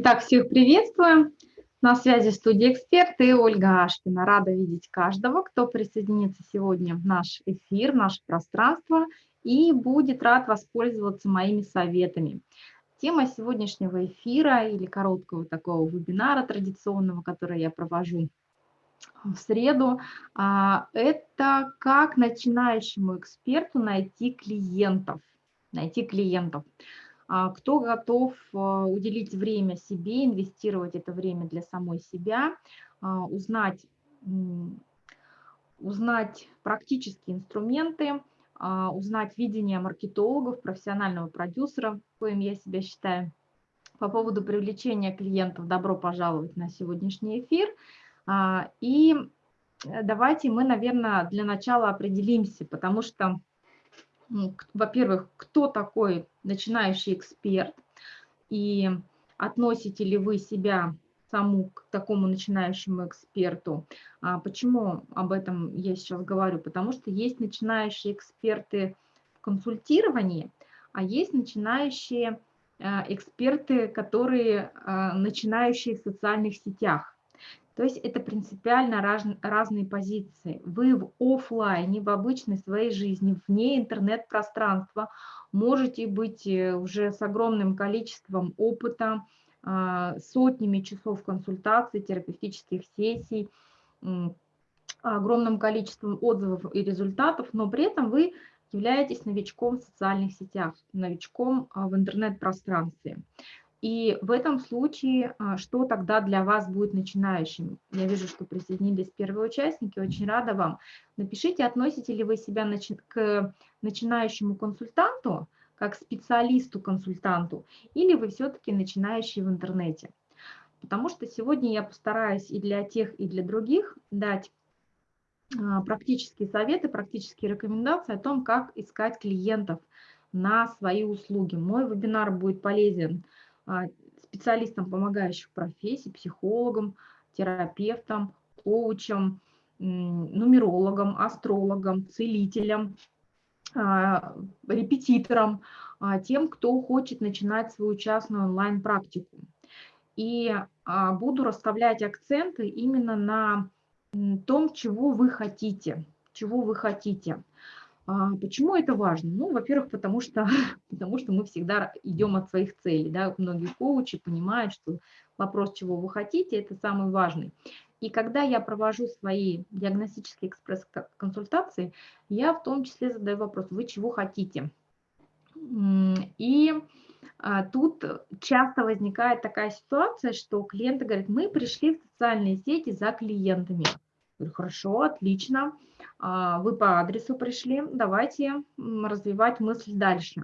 Итак, всех приветствую. На связи студия «Эксперт» и Ольга Ашкина. Рада видеть каждого, кто присоединится сегодня в наш эфир, в наше пространство и будет рад воспользоваться моими советами. Тема сегодняшнего эфира или короткого такого вебинара традиционного, который я провожу в среду, а, это как начинающему эксперту найти клиентов. Найти клиентов. А, кто готов а, уделить время себе, инвестировать это время для самой себя, а, узнать, узнать практические инструменты, узнать видение маркетологов, профессионального продюсера, коим я себя считаю. По поводу привлечения клиентов добро пожаловать на сегодняшний эфир. И э, давайте мы, наверное, для начала определимся, потому что во-первых, кто такой начинающий эксперт, и относите ли вы себя саму к такому начинающему эксперту. А почему об этом я сейчас говорю? Потому что есть начинающие эксперты в консультировании, а есть начинающие э, эксперты, которые э, начинающие в социальных сетях. То есть это принципиально раз, разные позиции. Вы в офлайне, в обычной своей жизни, вне интернет-пространства можете быть э, уже с огромным количеством опыта, а, сотнями часов консультаций, терапевтических сессий, огромным количеством отзывов и результатов, но при этом вы являетесь новичком в социальных сетях, новичком а, в интернет-пространстве. И в этом случае, а, что тогда для вас будет начинающим? Я вижу, что присоединились первые участники, очень рада вам. Напишите, относите ли вы себя к начинающему консультанту, как специалисту-консультанту, или вы все-таки начинающий в интернете. Потому что сегодня я постараюсь и для тех, и для других дать а, практические советы, практические рекомендации о том, как искать клиентов на свои услуги. Мой вебинар будет полезен специалистам помогающих профессий, психологам, терапевтам, коучам, нумерологам, астрологам, целителям, а, репетиторам, а, тем, кто хочет начинать свою частную онлайн-практику. И буду расставлять акценты именно на том, чего вы хотите, чего вы хотите. А, почему это важно? Ну, во-первых, потому что, потому что мы всегда идем от своих целей. Да? Многие коучи понимают, что вопрос, чего вы хотите, это самый важный. И когда я провожу свои диагностические экспресс-консультации, я в том числе задаю вопрос, вы чего хотите? И а, тут часто возникает такая ситуация, что клиенты говорят, мы пришли в социальные сети за клиентами. Говорю, хорошо, отлично. А, вы по адресу пришли, давайте развивать мысль дальше.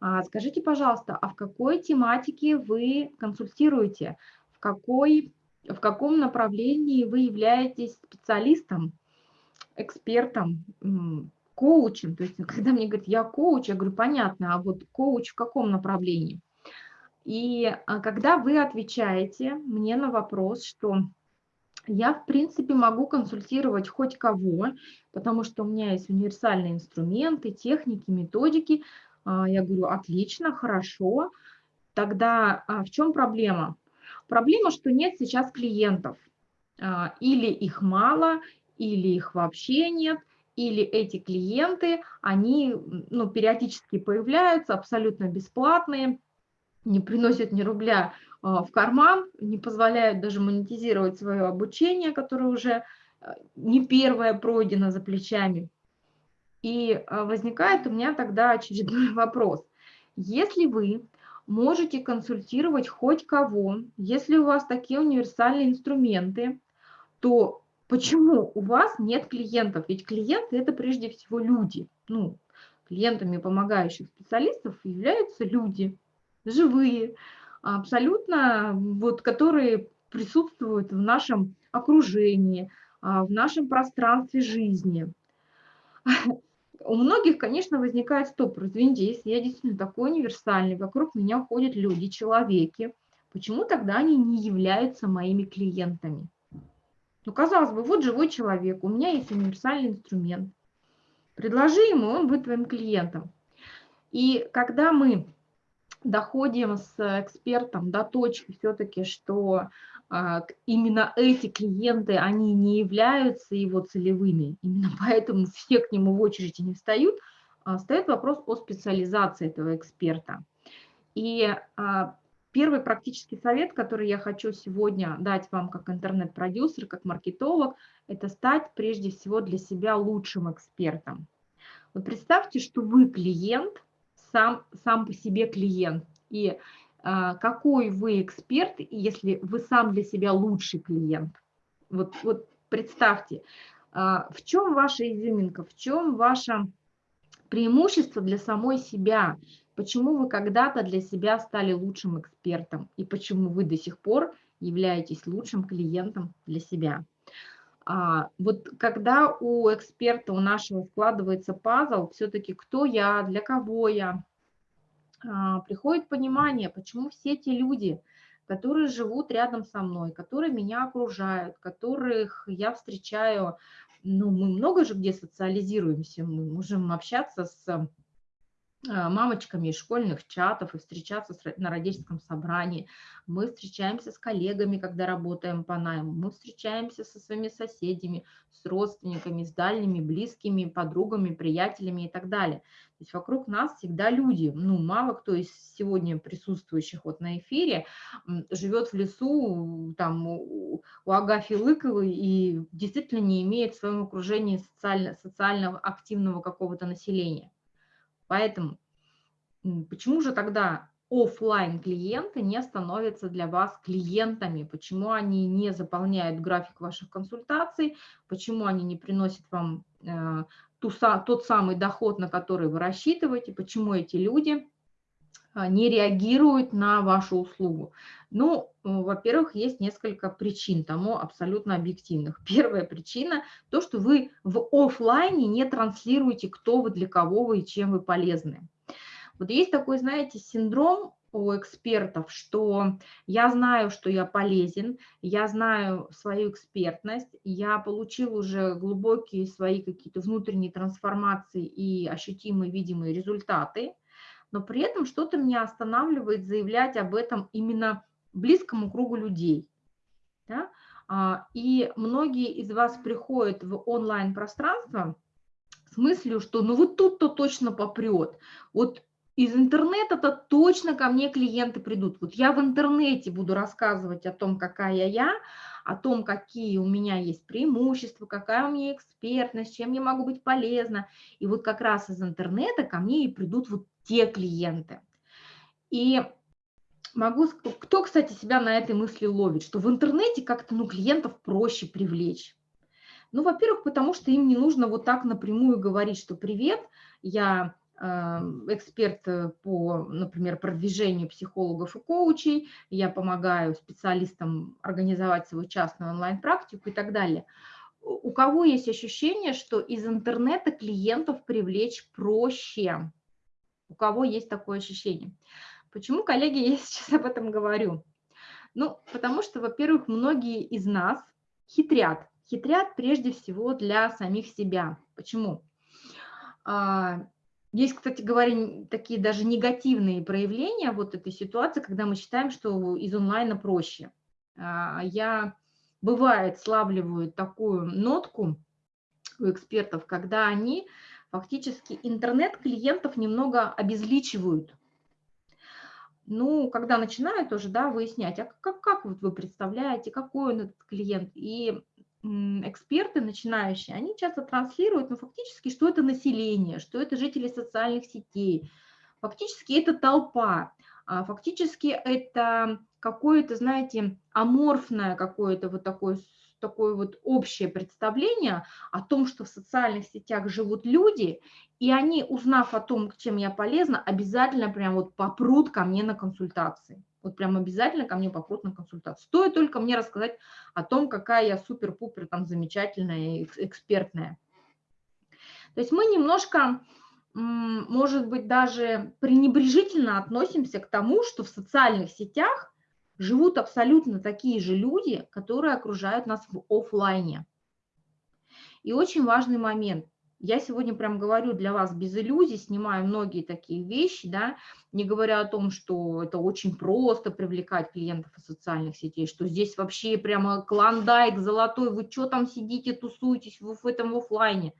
А, скажите, пожалуйста, а в какой тематике вы консультируете? В, какой, в каком направлении вы являетесь специалистом, экспертом, коучем? То есть, когда мне говорят, я коуч, я говорю, понятно, а вот коуч в каком направлении? И а, когда вы отвечаете мне на вопрос, что я, в принципе, могу консультировать хоть кого, потому что у меня есть универсальные инструменты, техники, методики. А, я говорю, отлично, хорошо. Тогда а, в чем проблема? Проблема, что нет сейчас клиентов. А, или их мало, или их вообще нет, или эти клиенты, они ну, периодически появляются, абсолютно бесплатные, не приносят ни рубля в карман, не позволяют даже монетизировать свое обучение, которое уже а, не первое пройдено за плечами. И а, возникает у меня тогда очередной вопрос. Если вы можете консультировать хоть кого, если у вас такие универсальные инструменты, то почему у вас нет клиентов? Ведь клиенты – это прежде всего люди. Ну, клиентами помогающих специалистов являются люди, живые, абсолютно, вот, которые присутствуют в нашем окружении, а, в нашем пространстве жизни. У многих, конечно, возникает стоп, извините, если я действительно такой универсальный, вокруг меня ходят люди, человеки, почему тогда они не являются моими клиентами? Ну, казалось бы, вот живой человек, у меня есть универсальный инструмент. Предложи ему, он будет твоим клиентом. И когда мы доходим с экспертом до точки все-таки, что а, именно эти клиенты, они не являются его целевыми, именно поэтому все к нему в очереди не встают, а, встает вопрос о специализации этого эксперта. И а, первый практический совет, который я хочу сегодня дать вам как интернет-продюсер, как маркетолог, это стать прежде всего для себя лучшим экспертом. Вот представьте, что вы клиент, сам, сам по себе клиент, и а, какой вы эксперт, если вы сам для себя лучший клиент. Вот, вот представьте, а, в чем ваша изюминка, в чем ваше преимущество для самой себя, почему вы когда-то для себя стали лучшим экспертом и почему вы до сих пор являетесь лучшим клиентом для себя. А, вот когда у эксперта, у нашего складывается пазл, все-таки кто я, для кого я, а, приходит понимание, почему все те люди, которые живут рядом со мной, которые меня окружают, которых я встречаю, ну, мы много же где социализируемся, мы можем общаться с мамочками из школьных чатов и встречаться на родительском собрании. Мы встречаемся с коллегами, когда работаем по найму. Мы встречаемся со своими соседями, с родственниками, с дальними, близкими, подругами, приятелями и так далее. То есть вокруг нас всегда люди. Ну, мало кто из сегодня присутствующих вот на эфире живет в лесу, там, у, у Агафьи Лыковой и действительно не имеет в своем окружении социально, социально активного какого-то населения. Поэтому почему же тогда офлайн клиенты не становятся для вас клиентами, почему они не заполняют график ваших консультаций, почему они не приносят вам э, ту, тот самый доход, на который вы рассчитываете, почему эти люди не реагируют на вашу услугу. Ну, э, во-первых, есть несколько причин тому абсолютно объективных. Первая причина – то, что вы в офлайне не транслируете, кто вы, для кого вы и чем вы полезны. Вот есть такой, знаете, синдром у экспертов, что я знаю, что я полезен, я знаю свою экспертность, я получил уже глубокие свои какие-то внутренние трансформации и ощутимые видимые результаты, но при этом что-то меня останавливает заявлять об этом именно близкому кругу людей. Да? А, и многие из вас приходят в онлайн-пространство с мыслью, что ну вот тут-то точно попрет. Вот из интернета-то точно ко мне клиенты придут. Вот я в интернете буду рассказывать о том, какая я, о том, какие у меня есть преимущества, какая у меня экспертность, чем я могу быть полезна. И вот как раз из интернета ко мне и придут вот те клиенты. И могу, кто, кстати, себя на этой мысли ловит, что в интернете как-то ну, клиентов проще привлечь. Ну, во-первых, потому что им не нужно вот так напрямую говорить, что привет, я эксперт э, по, например, продвижению психологов и коучей, я помогаю специалистам организовать свою частную онлайн-практику и так далее. У кого есть ощущение, что из интернета клиентов привлечь проще? У кого есть такое ощущение? Почему, коллеги, я сейчас об этом говорю? Ну, потому что, во-первых, многие из нас хитрят. Хитрят прежде всего для самих себя. Почему? Есть, кстати говоря, такие даже негативные проявления вот этой ситуации, когда мы считаем, что из онлайна проще. А, я, бывает, славливаю такую нотку у экспертов, когда они фактически интернет-клиентов немного обезличивают. Ну, когда начинают тоже, да, выяснять, а как, как вот вы представляете, какой он этот клиент, и эксперты начинающие, они часто транслируют, ну, фактически, что это население, что это жители социальных сетей, фактически это толпа, а фактически это какое-то, знаете, аморфное какое-то вот такое, такое вот общее представление о том, что в социальных сетях живут люди, и они, узнав о том, чем я полезна, обязательно прям вот попрут ко мне на консультации. Вот прям обязательно ко мне попрут на консультацию. Стоит только мне рассказать о том, какая я супер-пупер там замечательная и экспертная. То есть мы немножко, может быть, даже пренебрежительно относимся к тому, что в социальных сетях живут абсолютно такие же люди, которые окружают нас в офлайне. И очень важный момент. Я сегодня прям говорю для вас без иллюзий, снимаю многие такие вещи, да, не говоря о том, что это очень просто привлекать клиентов из социальных сетей, что здесь вообще прямо клондайк золотой, вы что там сидите, тусуетесь в, в этом офлайне.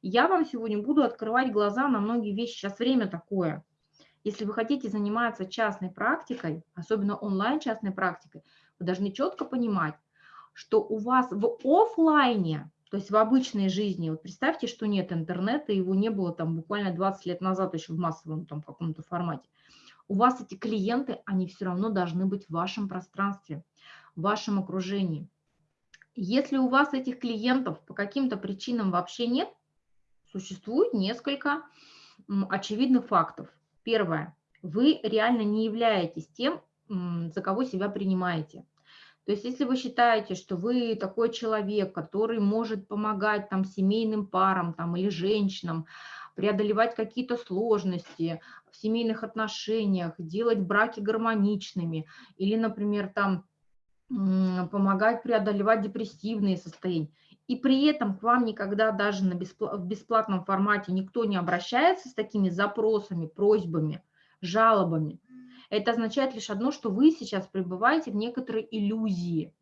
Я вам сегодня буду открывать глаза на многие вещи, сейчас время такое. Если вы хотите заниматься частной практикой, особенно онлайн частной практикой, вы должны четко понимать, что у вас в офлайне то есть в обычной жизни, вот представьте, что нет интернета, его не было там буквально 20 лет назад еще в массовом там каком-то формате. У вас эти клиенты, они все равно должны быть в вашем пространстве, в вашем окружении. Если у вас этих клиентов по каким-то причинам вообще нет, существует несколько очевидных фактов. Первое. Вы реально не являетесь тем, за кого себя принимаете. То есть если вы считаете, что вы такой человек, который может помогать там семейным парам там, или женщинам, преодолевать какие-то сложности в семейных отношениях, делать браки гармоничными, или, например, там помогать преодолевать депрессивные состояния, и при этом к вам никогда даже на беспла в бесплатном формате никто не обращается с такими запросами, просьбами, жалобами, это означает лишь одно, что вы сейчас пребываете в некоторой иллюзии,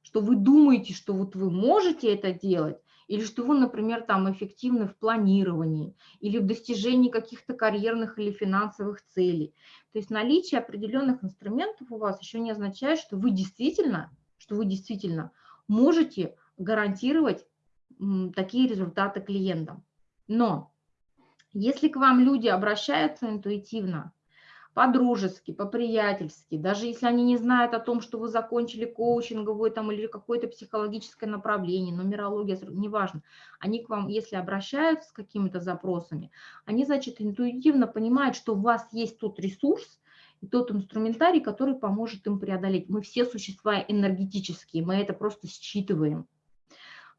что вы думаете, что вот вы можете это делать, или что вы, например, там эффективны в планировании, или в достижении каких-то карьерных или финансовых целей. То есть наличие определенных инструментов у вас еще не означает, что вы действительно, что вы действительно можете гарантировать такие результаты клиентам. Но если к вам люди обращаются интуитивно, по-дружески, по-приятельски, даже если они не знают о том, что вы закончили коучинговое там или какое-то психологическое направление, нумерология, неважно, они к вам, если обращаются с какими-то запросами, они, значит, интуитивно понимают, что у вас есть тот ресурс, и тот инструментарий, который поможет им преодолеть. Мы все существа энергетические, мы это просто считываем.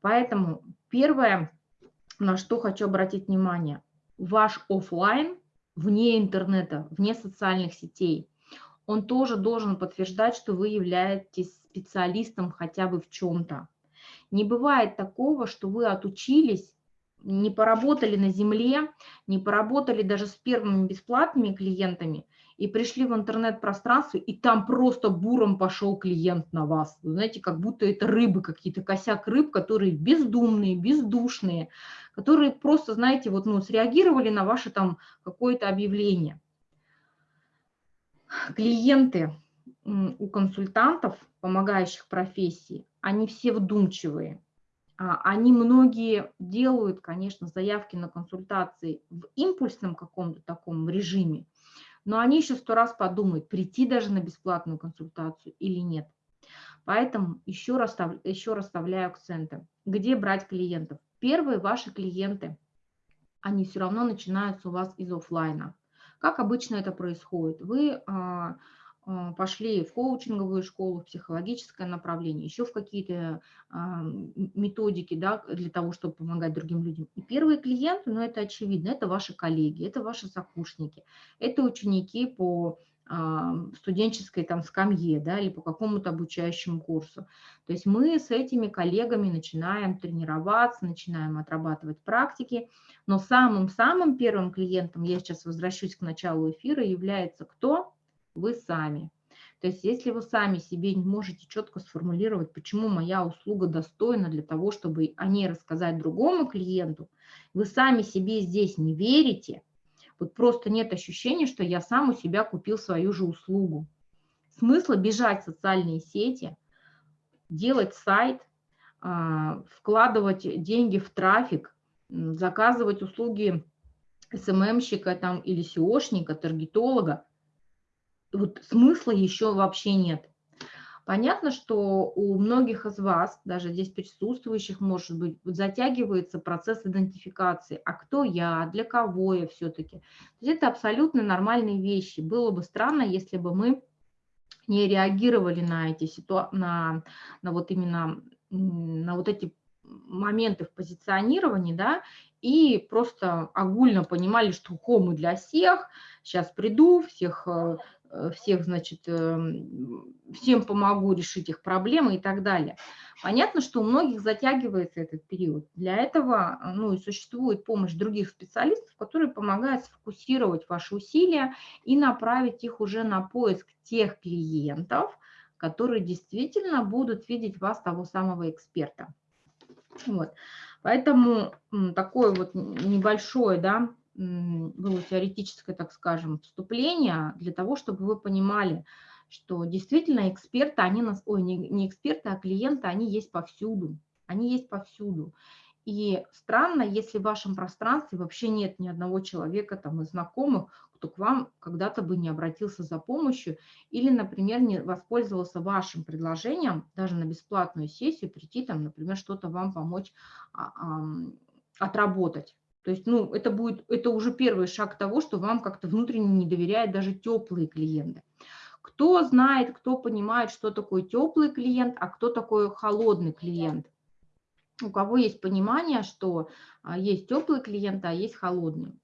Поэтому первое, на что хочу обратить внимание, ваш офлайн – вне интернета, вне социальных сетей, он тоже должен подтверждать, что вы являетесь специалистом хотя бы в чем-то. Не бывает такого, что вы отучились, не поработали на земле, не поработали даже с первыми бесплатными клиентами, и пришли в интернет-пространство, и там просто буром пошел клиент на вас. Вы знаете, как будто это рыбы какие-то, косяк рыб, которые бездумные, бездушные, которые просто, знаете, вот, ну, среагировали на ваше там какое-то объявление. Клиенты у консультантов, помогающих профессии, они все вдумчивые. А, они многие делают, конечно, заявки на консультации в импульсном каком-то таком режиме, но они еще сто раз подумают, прийти даже на бесплатную консультацию или нет. Поэтому еще, расстав, еще расставляю акценты. Где брать клиентов? Первые ваши клиенты, они все равно начинаются у вас из офлайна. Как обычно это происходит? Вы а, пошли в коучинговую школу, в психологическое направление, еще в какие-то а, методики да, для того, чтобы помогать другим людям. И первые клиенты, ну это очевидно, это ваши коллеги, это ваши сокурсники, это ученики по а, студенческой там скамье, да, или по какому-то обучающему курсу. То есть мы с этими коллегами начинаем тренироваться, начинаем отрабатывать практики, но самым-самым первым клиентом, я сейчас возвращусь к началу эфира, является кто? Вы сами. То есть если вы сами себе не можете четко сформулировать, почему моя услуга достойна для того, чтобы о ней рассказать другому клиенту, вы сами себе здесь не верите, вот просто нет ощущения, что я сам у себя купил свою же услугу. Смысла бежать в социальные сети, делать сайт, а, вкладывать деньги в трафик, заказывать услуги СММщика там, или SEOшника, таргетолога, вот смысла еще вообще нет. Понятно, что у многих из вас, даже здесь присутствующих, может быть, затягивается процесс идентификации. А кто я, для кого я все-таки? Это абсолютно нормальные вещи. Было бы странно, если бы мы не реагировали на эти ситуации, на, на вот именно на вот эти моменты в позиционировании, да, и просто огульно понимали, что хо для всех, сейчас приду, всех, э, всех, значит, эм, всем помогу решить их проблемы и так далее. Понятно, что у многих затягивается этот период. Для этого ну, и существует помощь других специалистов, которые помогают сфокусировать ваши усилия и направить их уже на поиск тех клиентов, которые действительно будут видеть вас того самого эксперта. Вот. Поэтому такое вот небольшое, да, было теоретическое, так скажем, вступление для того, чтобы вы понимали, что действительно эксперты, они нас, ой, не, не эксперты, а клиенты, они есть повсюду, они есть повсюду. И странно, если в вашем пространстве вообще нет ни одного человека там из знакомых, кто к вам когда-то бы не обратился за помощью или, например, не воспользовался вашим предложением даже на бесплатную сессию прийти там, например, что-то вам помочь а, а, отработать. То есть, ну, это будет, это уже первый шаг того, что вам как-то внутренне не доверяют даже теплые клиенты. Кто знает, кто понимает, что такое теплый клиент, а кто такой холодный клиент? У кого есть понимание, что а, есть теплый клиент, а есть холодный.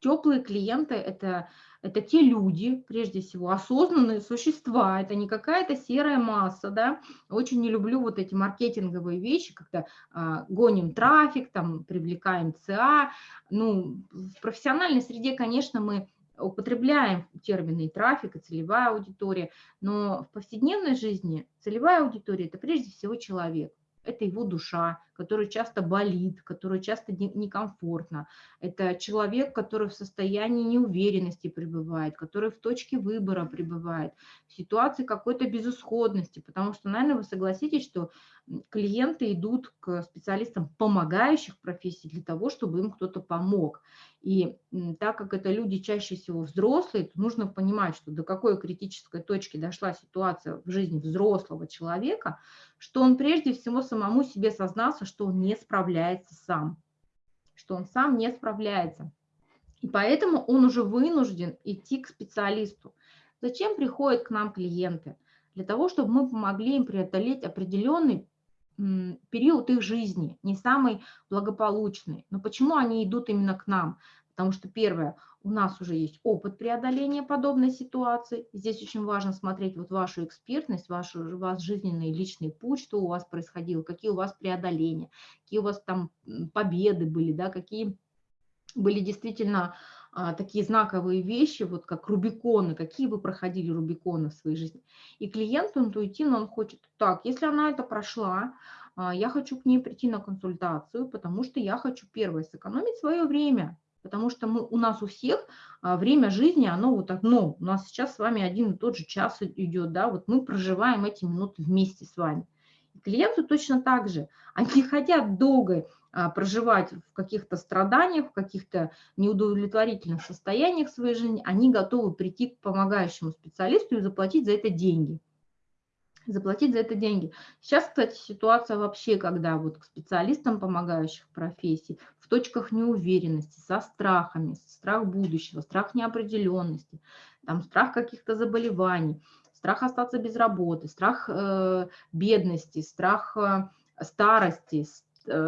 Теплые клиенты это, – это те люди, прежде всего, осознанные существа, это не какая-то серая масса, да. Очень не люблю вот эти маркетинговые вещи, когда а, гоним трафик, там, привлекаем ЦА. Ну, в профессиональной среде, конечно, мы употребляем термины и трафик, и целевая аудитория, но в повседневной жизни целевая аудитория – это прежде всего человек это его душа, который часто болит, который часто некомфортно. Это человек, который в состоянии неуверенности пребывает, который в точке выбора пребывает, в ситуации какой-то безысходности, потому что, наверное, вы согласитесь, что клиенты идут к специалистам помогающих профессий для того, чтобы им кто-то помог. И так как это люди чаще всего взрослые, то нужно понимать, что до какой критической точки дошла ситуация в жизни взрослого человека, что он прежде всего самому себе сознался, что он не справляется сам, что он сам не справляется. И поэтому он уже вынужден идти к специалисту. Зачем приходят к нам клиенты? Для того, чтобы мы помогли им преодолеть определенный период их жизни, не самый благополучный. Но почему они идут именно к нам? Потому что, первое, у нас уже есть опыт преодоления подобной ситуации. Здесь очень важно смотреть вот вашу экспертность, ваш, ваш жизненный личный путь, что у вас происходило, какие у вас преодоления, какие у вас там победы были, да, какие были действительно такие знаковые вещи, вот как Рубиконы, какие вы проходили Рубиконы в своей жизни. И клиент интуитивно, он хочет, так, если она это прошла, а, я хочу к ней прийти на консультацию, потому что я хочу, первое, сэкономить свое время, потому что мы, у нас у всех а, время жизни, оно вот одно, у нас сейчас с вами один и тот же час идет, да, вот мы проживаем эти минуты вместе с вами. клиенту точно так же, они хотят долго а, проживать в каких-то страданиях, в каких-то неудовлетворительных состояниях своей жизни, они готовы прийти к помогающему специалисту и заплатить за это деньги. Заплатить за это деньги. Сейчас, кстати, ситуация вообще, когда вот к специалистам помогающих профессий в точках неуверенности, со страхами, страх будущего, страх неопределенности, там страх каких-то заболеваний, страх остаться без работы, страх э, бедности, страх э, старости,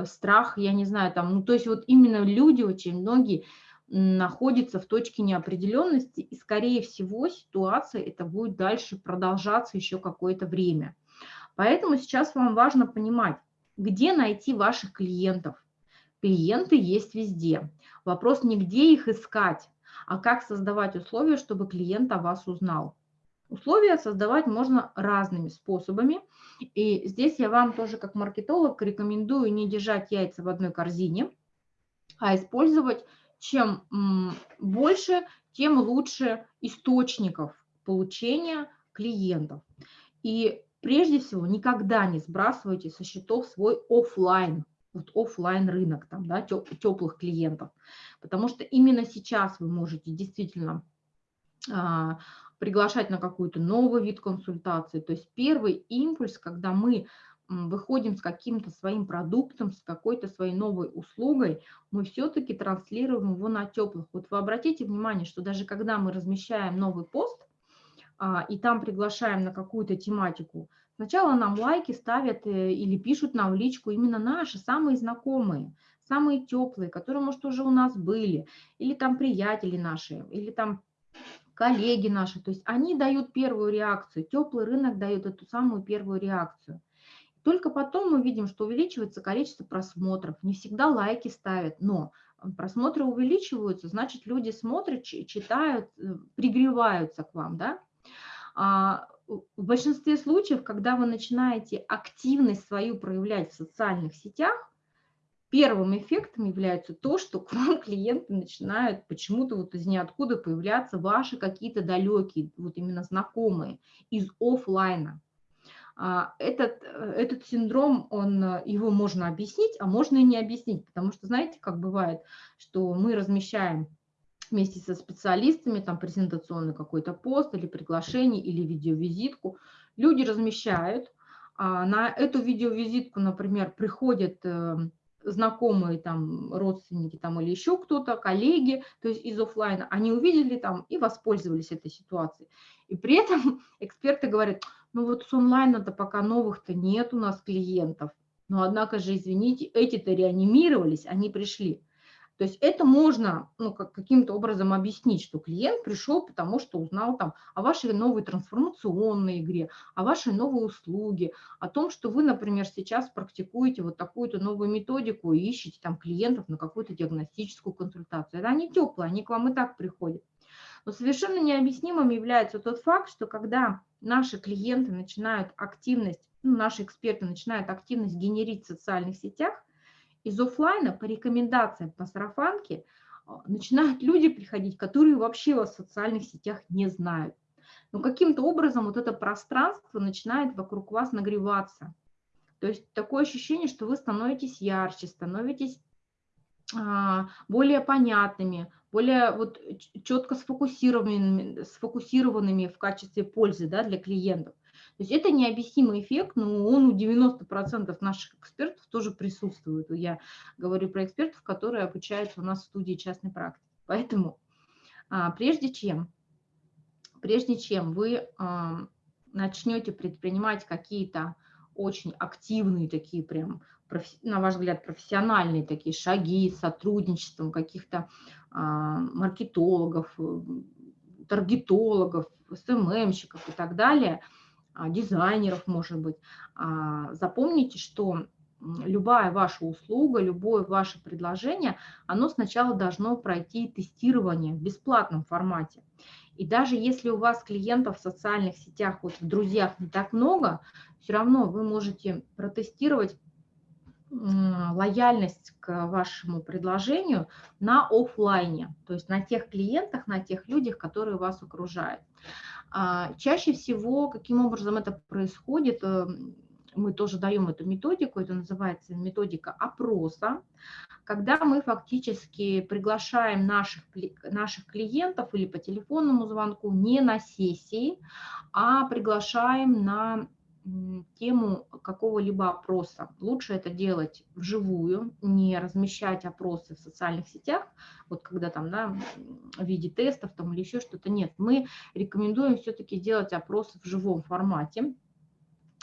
страх, я не знаю, там, ну, то есть вот именно люди, очень многие находятся в точке неопределенности, и, скорее всего, ситуация это будет дальше продолжаться еще какое-то время. Поэтому сейчас вам важно понимать, где найти ваших клиентов. Клиенты есть везде. Вопрос не где их искать, а как создавать условия, чтобы клиент о вас узнал. Условия создавать можно разными способами. И здесь я вам тоже как маркетолог рекомендую не держать яйца в одной корзине, а использовать чем больше, тем лучше источников получения клиентов. И прежде всего никогда не сбрасывайте со счетов свой офлайн, вот офлайн рынок там, да, теплых клиентов, потому что именно сейчас вы можете действительно а, приглашать на какой-то новый вид консультации. То есть первый импульс, когда мы выходим с каким-то своим продуктом, с какой-то своей новой услугой, мы все-таки транслируем его на теплых. Вот вы обратите внимание, что даже когда мы размещаем новый пост, а, и там приглашаем на какую-то тематику, Сначала нам лайки ставят э, или пишут нам в личку именно наши, самые знакомые, самые теплые, которые, может, уже у нас были, или там приятели наши, или там коллеги наши. То есть они дают первую реакцию, теплый рынок дает эту самую первую реакцию. Только потом мы видим, что увеличивается количество просмотров. Не всегда лайки ставят, но просмотры увеличиваются, значит, люди смотрят, читают, э, пригреваются к вам, да. А, в большинстве случаев, когда вы начинаете активность свою проявлять в социальных сетях, первым эффектом является то, что к вам клиенты начинают почему-то вот из ниоткуда появляться ваши какие-то далекие, вот именно знакомые, из офлайна. А, этот, э, этот синдром, он, э, его можно объяснить, а можно и не объяснить, потому что, знаете, как бывает, что мы размещаем вместе со специалистами там презентационный какой-то пост или приглашение, или видеовизитку, люди размещают, а на эту видеовизитку, например, приходят э, знакомые там родственники там или еще кто-то, коллеги, то есть из офлайна, они увидели там и воспользовались этой ситуацией. И при этом эксперты говорят, ну вот с онлайна-то пока новых-то нет у нас клиентов, но однако же, извините, эти-то реанимировались, они пришли. То есть это можно ну, как, каким-то образом объяснить, что клиент пришел, потому что узнал там о вашей новой трансформационной игре, о вашей новой услуге, о том, что вы, например, сейчас практикуете вот такую-то новую методику и ищете там клиентов на какую-то диагностическую консультацию. Это они теплые, они к вам и так приходят. Но совершенно необъяснимым является тот факт, что когда наши клиенты начинают активность, ну, наши эксперты начинают активность генерить в социальных сетях, из офлайна по рекомендациям по сарафанке а, начинают люди приходить, которые вообще вас в социальных сетях не знают. Но каким-то образом вот это пространство начинает вокруг вас нагреваться. То есть такое ощущение, что вы становитесь ярче, становитесь а, более понятными, более вот четко сфокусированными, сфокусированными в качестве пользы да, для клиентов. То есть это необъяснимый эффект, но он у 90% наших экспертов тоже присутствует. Я говорю про экспертов, которые обучаются у нас в студии частной практики. Поэтому а, прежде чем, прежде чем вы а, начнете предпринимать какие-то очень активные такие прям, на ваш взгляд, профессиональные такие шаги с сотрудничеством каких-то а, маркетологов, таргетологов, СММщиков и так далее – дизайнеров, может быть. А, запомните, что любая ваша услуга, любое ваше предложение, оно сначала должно пройти тестирование в бесплатном формате. И даже если у вас клиентов в социальных сетях, вот в друзьях не так много, все равно вы можете протестировать лояльность к вашему предложению на офлайне, то есть на тех клиентах, на тех людях, которые вас окружают. А, чаще всего, каким образом это происходит, э, мы тоже даем эту методику, это называется методика опроса, когда мы фактически приглашаем наших, наших клиентов или по телефонному звонку не на сессии, а приглашаем на тему какого-либо опроса. Лучше это делать вживую, не размещать опросы в социальных сетях, вот когда там, да, в виде тестов там или еще что-то. Нет, мы рекомендуем все-таки делать опросы в живом формате,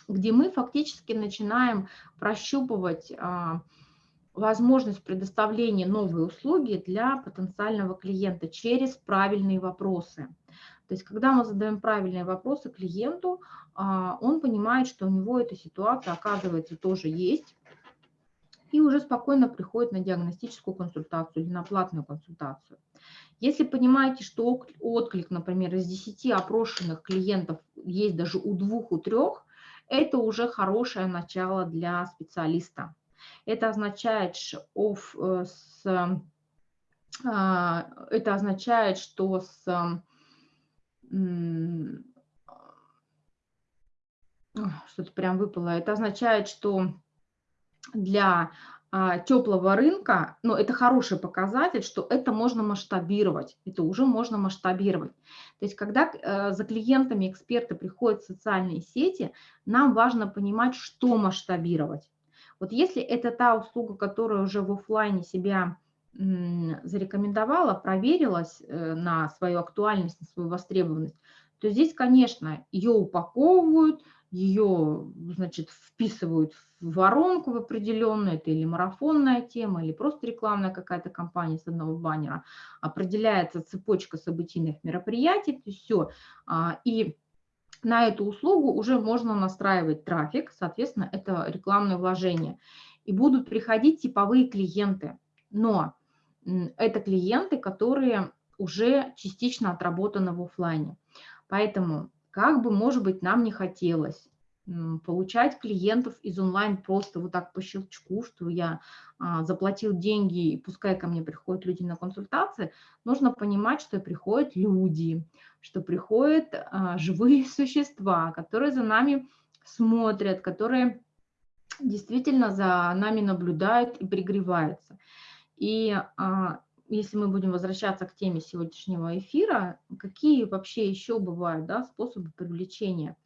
где мы фактически начинаем прощупывать а, возможность предоставления новой услуги для потенциального клиента через правильные вопросы. То есть, когда мы задаем правильные вопросы клиенту, а, он понимает, что у него эта ситуация, оказывается, тоже есть, и уже спокойно приходит на диагностическую консультацию или на платную консультацию. Если понимаете, что отклик, например, из 10 опрошенных клиентов есть даже у двух, у трех, это уже хорошее начало для специалиста. Это означает, э, а, это означает, что с что-то прям выпало. Это означает, что для а, теплого рынка, ну, это хороший показатель, что это можно масштабировать, это уже можно масштабировать. То есть, когда э, за клиентами эксперты приходят в социальные сети, нам важно понимать, что масштабировать. Вот если это та услуга, которая уже в офлайне себя зарекомендовала, проверилась э, на свою актуальность, на свою востребованность, то здесь, конечно, ее упаковывают, ее, значит, вписывают в воронку в определенную, это или марафонная тема, или просто рекламная какая-то компания с одного баннера, определяется цепочка событийных мероприятий, то есть все. А, и на эту услугу уже можно настраивать трафик, соответственно, это рекламное вложение. И будут приходить типовые клиенты, но это клиенты, которые уже частично отработаны в офлайне. Поэтому как бы, может быть, нам не хотелось получать клиентов из онлайн просто вот так по щелчку, что я а, заплатил деньги, и пускай ко мне приходят люди на консультации, нужно понимать, что приходят люди, что приходят а, живые существа, которые за нами смотрят, которые действительно за нами наблюдают и пригреваются. И а, если мы будем возвращаться к теме сегодняшнего эфира, какие вообще еще бывают да, способы привлечения?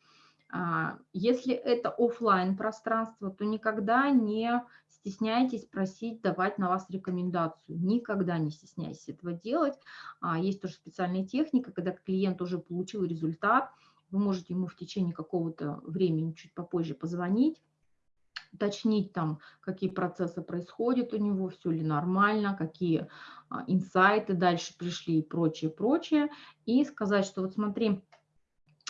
А, если это офлайн пространство, то никогда не стесняйтесь просить давать на вас рекомендацию. Никогда не стесняйтесь этого делать. А, есть тоже специальная техника, когда клиент уже получил результат, вы можете ему в течение какого-то времени чуть попозже позвонить, уточнить там, какие процессы происходят у него, все ли нормально, какие а, инсайты дальше пришли и прочее, прочее. И сказать, что вот смотри,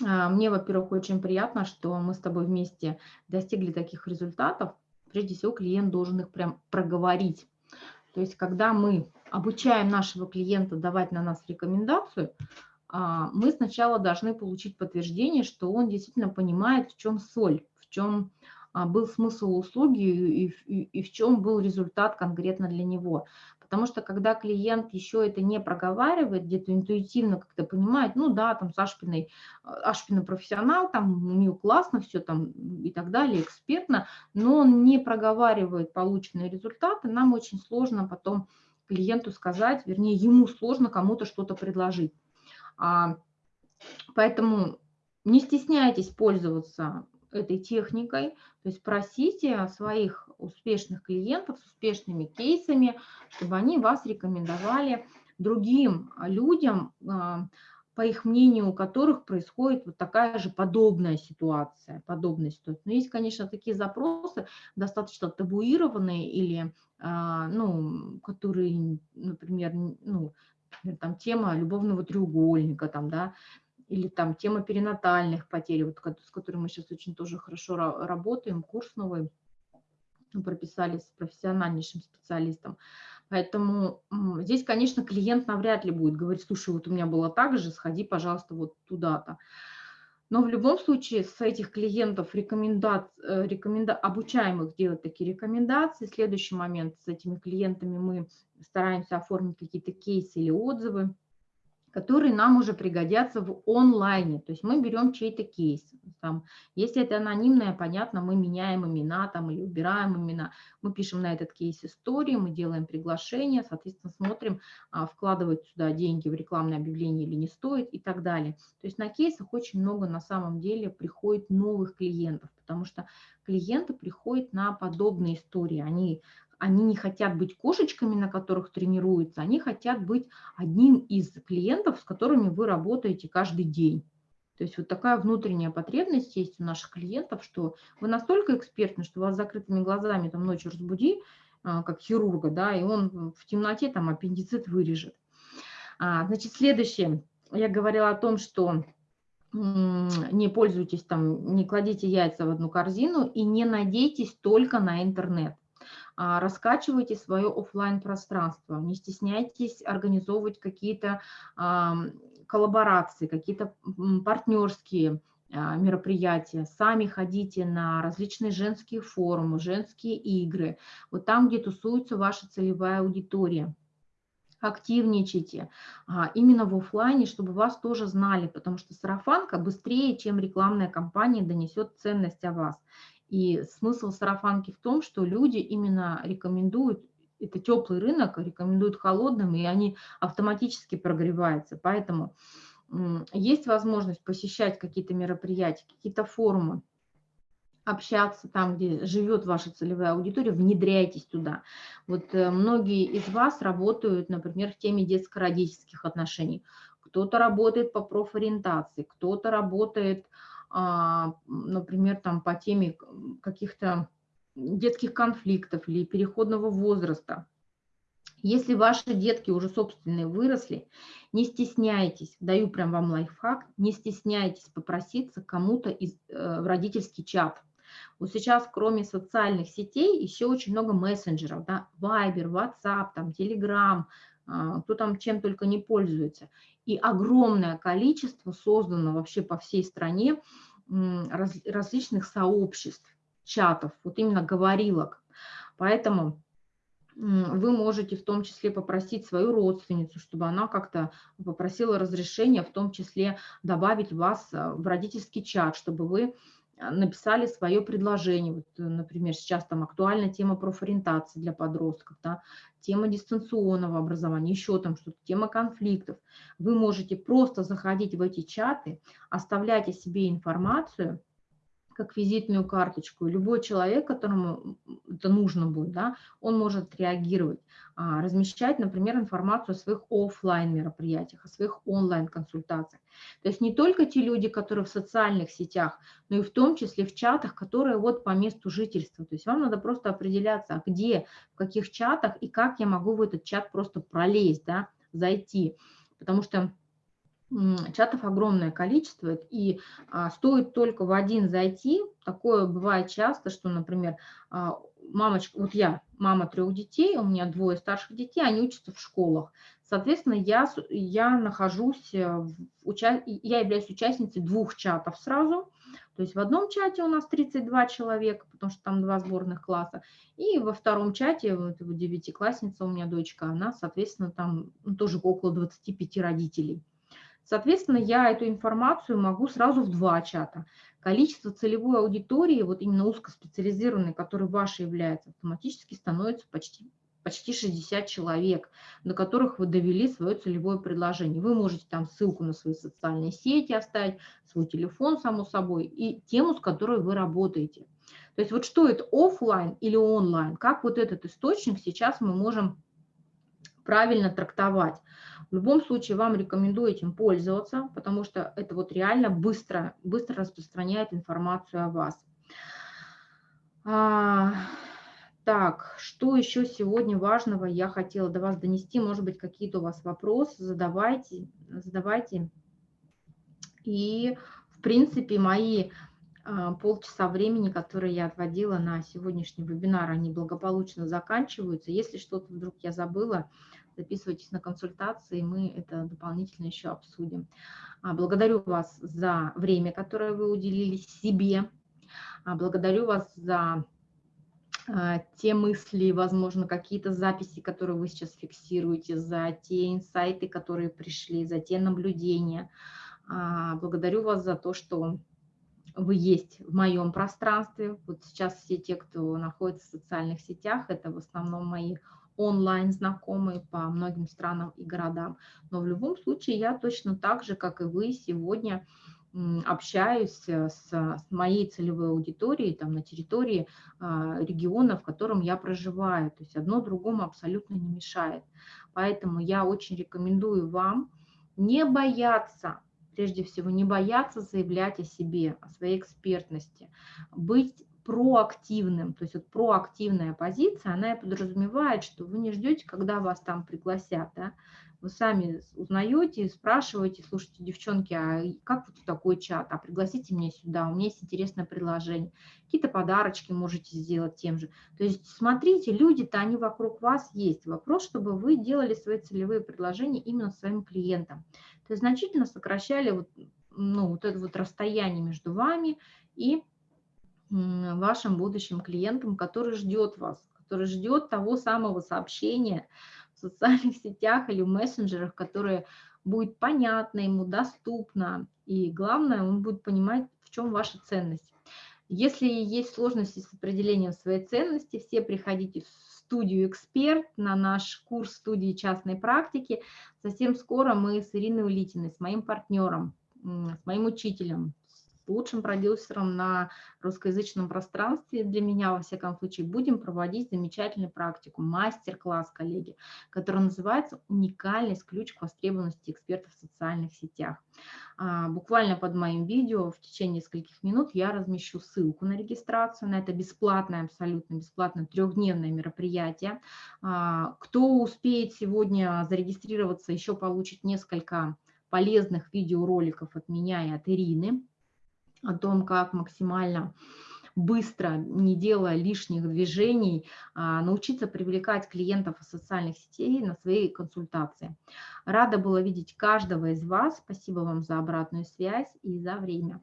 а, мне, во-первых, очень приятно, что мы с тобой вместе достигли таких результатов. Прежде всего, клиент должен их прям проговорить. То есть, когда мы обучаем нашего клиента давать на нас рекомендацию, а, мы сначала должны получить подтверждение, что он действительно понимает, в чем соль, в чем был смысл услуги и, и, и в чем был результат конкретно для него. Потому что когда клиент еще это не проговаривает, где-то интуитивно как-то понимает, ну да, там с Ашпиной, а, Ашпина профессионал, там у нее классно все там и так далее, экспертно, но он не проговаривает полученные результаты, нам очень сложно потом клиенту сказать, вернее, ему сложно кому-то что-то предложить. А, поэтому не стесняйтесь пользоваться этой техникой, то есть просите своих успешных клиентов с успешными кейсами, чтобы они вас рекомендовали другим людям, а, по их мнению, у которых происходит вот такая же подобная ситуация, подобная ситуация. Но есть, конечно, такие запросы, достаточно табуированные или, а, ну, которые, например, ну, там тема любовного треугольника, там, да, или там тема перинатальных потерь, вот, с которой мы сейчас очень тоже хорошо работаем, курс новый прописали с профессиональнейшим специалистом. Поэтому здесь, конечно, клиент навряд ли будет говорить, слушай, вот у меня было так же, сходи, пожалуйста, вот туда-то. Но в любом случае с этих клиентов рекоменда... Э, рекоменда... обучаем их делать такие рекомендации. Следующий момент с этими клиентами мы стараемся оформить какие-то кейсы или отзывы которые нам уже пригодятся в онлайне. То есть мы берем чей-то кейс. Там, если это анонимное, понятно, мы меняем имена там, или убираем имена. Мы пишем на этот кейс истории, мы делаем приглашение, соответственно, смотрим, а, вкладывать сюда деньги в рекламное объявление или не стоит и так далее. То есть на кейсах очень много на самом деле приходит новых клиентов, потому что клиенты приходят на подобные истории. Они они не хотят быть кошечками, на которых тренируются, они хотят быть одним из клиентов, с которыми вы работаете каждый день. То есть вот такая внутренняя потребность есть у наших клиентов, что вы настолько экспертны, что вас закрытыми глазами там ночью разбуди, а, как хирурга, да, и он в темноте там аппендицит вырежет. А, значит, следующее. Я говорила о том, что не пользуйтесь там, не кладите яйца в одну корзину и не надейтесь только на интернет. А, раскачивайте свое офлайн пространство, не стесняйтесь организовывать какие-то коллаборации, какие-то партнерские а, мероприятия, сами ходите на различные женские форумы, женские игры, вот там, где тусуется ваша целевая аудитория. Активничайте а, именно в офлайне, чтобы вас тоже знали, потому что сарафанка быстрее, чем рекламная кампания донесет ценность о вас. И смысл сарафанки в том, что люди именно рекомендуют, это теплый рынок, рекомендуют холодным, и они автоматически прогреваются. Поэтому есть возможность посещать какие-то мероприятия, какие-то форумы, общаться там, где живет ваша целевая аудитория, внедряйтесь туда. Вот э, многие из вас работают, например, в теме детско-родительских отношений. Кто-то работает по профориентации, кто-то работает например, там по теме каких-то детских конфликтов или переходного возраста. Если ваши детки уже собственные выросли, не стесняйтесь, даю прям вам лайфхак, не стесняйтесь попроситься кому-то из, э, в родительский чат. Вот сейчас, кроме социальных сетей, еще очень много мессенджеров, да, Viber, WhatsApp, там, Telegram, кто там чем только не пользуется. И огромное количество создано вообще по всей стране раз, различных сообществ, чатов, вот именно говорилок. Поэтому вы можете в том числе попросить свою родственницу, чтобы она как-то попросила разрешения, в том числе добавить вас э, в родительский чат, чтобы вы написали свое предложение. Вот, э, например, сейчас там актуальна тема профориентации для подростков, да, тема дистанционного образования, еще там что-то, тема конфликтов. Вы можете просто заходить в эти чаты, оставлять о себе информацию, как визитную карточку. любой человек, которому это нужно будет, да, он может реагировать, а, размещать, например, информацию о своих офлайн мероприятиях, о своих онлайн-консультациях. То есть не только те люди, которые в социальных сетях, но и в том числе в чатах, которые вот по месту жительства. То есть вам надо просто определяться, а где, в каких чатах и как я могу в этот чат просто пролезть, да, зайти. Потому что чатов огромное количество, и а, стоит только в один зайти, такое бывает часто, что, например, а, мамочка, вот я, мама трех детей, у меня двое старших детей, они учатся в школах, соответственно, я, я нахожусь, э, уча... я являюсь участницей двух чатов сразу, то есть в одном чате у нас 32 человека, потому что там два сборных класса, и во втором чате, вот девятиклассница у меня дочка, она, соответственно, там ну, тоже около 25 родителей. Соответственно, я эту информацию могу сразу в два чата. Количество целевой аудитории, вот именно узкоспециализированной, которой ваша является, автоматически становится почти, почти 60 человек, на которых вы довели свое целевое предложение. Вы можете там ссылку на свои социальные сети оставить, свой телефон, само собой, и тему, с которой вы работаете. То есть вот что это, офлайн или онлайн, как вот этот источник сейчас мы можем правильно трактовать. В любом случае вам рекомендую этим пользоваться, потому что это вот реально быстро, быстро распространяет информацию о вас. А, так, что еще сегодня важного я хотела до вас донести? Может быть, какие-то у вас вопросы, задавайте, задавайте. И, в принципе, мои а, полчаса времени, которые я отводила на сегодняшний вебинар, они благополучно заканчиваются. Если что-то вдруг я забыла, записывайтесь на консультации, мы это дополнительно еще обсудим. А, благодарю вас за время, которое вы уделили себе. А, благодарю вас за а, те мысли, возможно, какие-то записи, которые вы сейчас фиксируете, за те инсайты, которые пришли, за те наблюдения. Благодарю вас за то, что вы есть в моем пространстве. Вот сейчас все те, кто находится в социальных сетях, это в основном мои онлайн знакомые по многим странам и городам. Но в любом случае я точно так же, как и вы, сегодня общаюсь э, с, с моей целевой аудиторией там, на территории а, региона, в котором я проживаю. То есть одно другому абсолютно не мешает. Поэтому я очень рекомендую вам не бояться, прежде всего, не бояться заявлять о себе, о своей экспертности, быть проактивным, то есть вот проактивная позиция, она и подразумевает, что вы не ждете, когда вас там пригласят, да? вы сами узнаете, спрашиваете, слушайте, девчонки, а как вот такой чат, а пригласите меня сюда, у меня есть интересное предложение, какие-то подарочки можете сделать тем же. То есть смотрите, люди-то, они вокруг вас есть. Вопрос, чтобы вы делали свои целевые предложения именно своим клиентам. То есть значительно сокращали вот, ну, вот это вот расстояние между вами и вашим будущим клиентам, который ждет вас, который ждет того самого сообщения в социальных сетях или в мессенджерах, которое будет понятно ему, доступно, и главное, он будет понимать, в чем ваша ценность. Если есть сложности с определением своей ценности, все приходите в студию «Эксперт» на наш курс студии частной практики. Совсем скоро мы с Ириной Улитиной, с моим партнером, с моим учителем, лучшим продюсером на русскоязычном пространстве, для меня, во всяком случае, будем проводить замечательную практику, мастер-класс, коллеги, который называется «Уникальность. Ключ к востребованности экспертов в социальных сетях». А, буквально под моим видео в течение нескольких минут я размещу ссылку на регистрацию, на это бесплатное, абсолютно бесплатное трехдневное мероприятие. А, кто успеет сегодня зарегистрироваться, еще получит несколько полезных видеороликов от меня и от Ирины о том, как максимально быстро, не делая лишних движений, а, научиться привлекать клиентов социальных сетей на свои консультации. Рада была видеть каждого из вас. Спасибо вам за обратную связь и за время.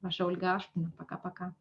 Ваша Ольга Ашпина. Пока-пока.